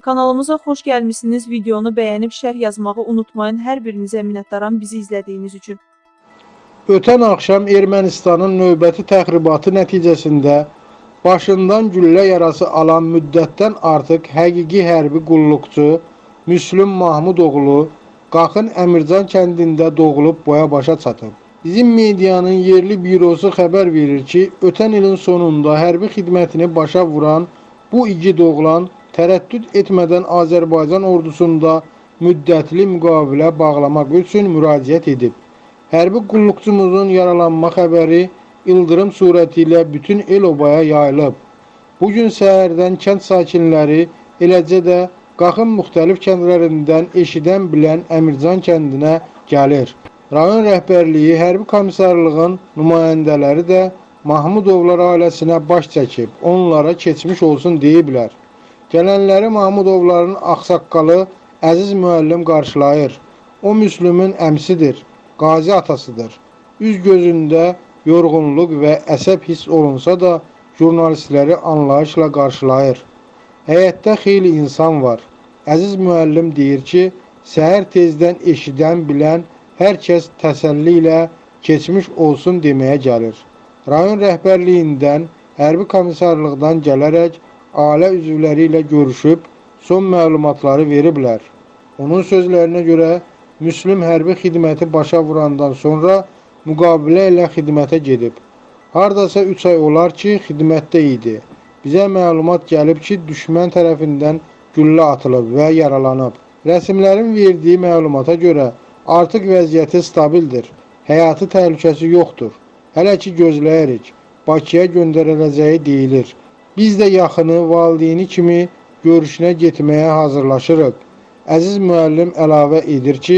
Kanalımıza xoş gəlmisiniz. Videonu bəyənib şərh yazmağı unutmayın. Hər birinizə minnətdaram bizi izlədiyiniz üçün. Ötən axşam Ermənistanın növbəti təxribatı nəticəsində başından güllə yarası alan müddətdən artıq həqiqi hərbi qulluqçu Müslüm Mahmudoğlu Qaxın Əmircan kəndində doğulub boya başa çatıb. Bizim medianın yerli bürosu xəbər verir ki, ötən ilin sonunda hərbi xidmətini başa vuran bu igid oğlan tərəddüd etmədən Azərbaycan ordusunda müddətli müqavilə bağlamaq üçün müraciət edib. Hərbi qulluqçumuzun yaralanma xəbəri ildırım surəti ilə bütün el-obaya yayılıb. Bu gün səhərdən kənd sakinləri, eləcə də Qaxın müxtəlif kəndlərindən eşidən bilən Əmircan kəndinə gəlir. Rayon rəhbərliyi, hərbi komissarlığın nümayəndələri də Mahmudovlar ailəsinə baş çəkib, onlara keçmiş olsun deyiblər. Gələnləri Mahmudovların ağsaqqalı Əziz müəllim qarşılayır. O Müslümün əmsidir, qazi atasıdır. Üz gözündə yorğunluq və əsəb hiss olunsa da jurnalistləri anlayışla qarşılayır. Həyətdə xeyli insan var. Əziz müəllim deyir ki, səhər tezdən eşidən, bilən hər kəs təsəlli ilə keçmiş olsun deməyə gəlir. Rayon rəhbərliyindən, hərbi komissarlıqdan gələrək ailə üzvləri ilə görüşüb son məlumatları veriblər. Onun sözlərinə görə Müslüm hərbi xidməti başa vurandan sonra müqavilə ilə xidmətə gedib. Hardasa 3 ay olar ki, xidmətdə idi. Bizə məlumat gəlib ki, düşmən tərəfindən güllə atılıb və yaralanıb. Rəsmlərin verdiyi məlumata görə artıq vəziyyəti stabildir. Həyatı təhlükəsi yoxdur. Hələ ki gözləyirik. Bakıya göndəriləcəyi deyilir. Biz də yaxını valideyni kimi görüşünə getməyə hazırlaşırıq. Əziz müəllim əlavə edir ki,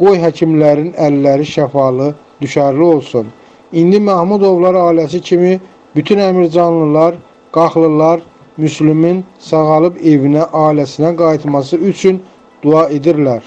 qoy həkimlərin əlləri şəfalı, düşərli olsun. İndi Mahmudovlar ailəsi kimi bütün əmircanlılar, qaxlılar Müslümin sağalıb evinə, ailəsinə qayıtması üçün dua edirlər.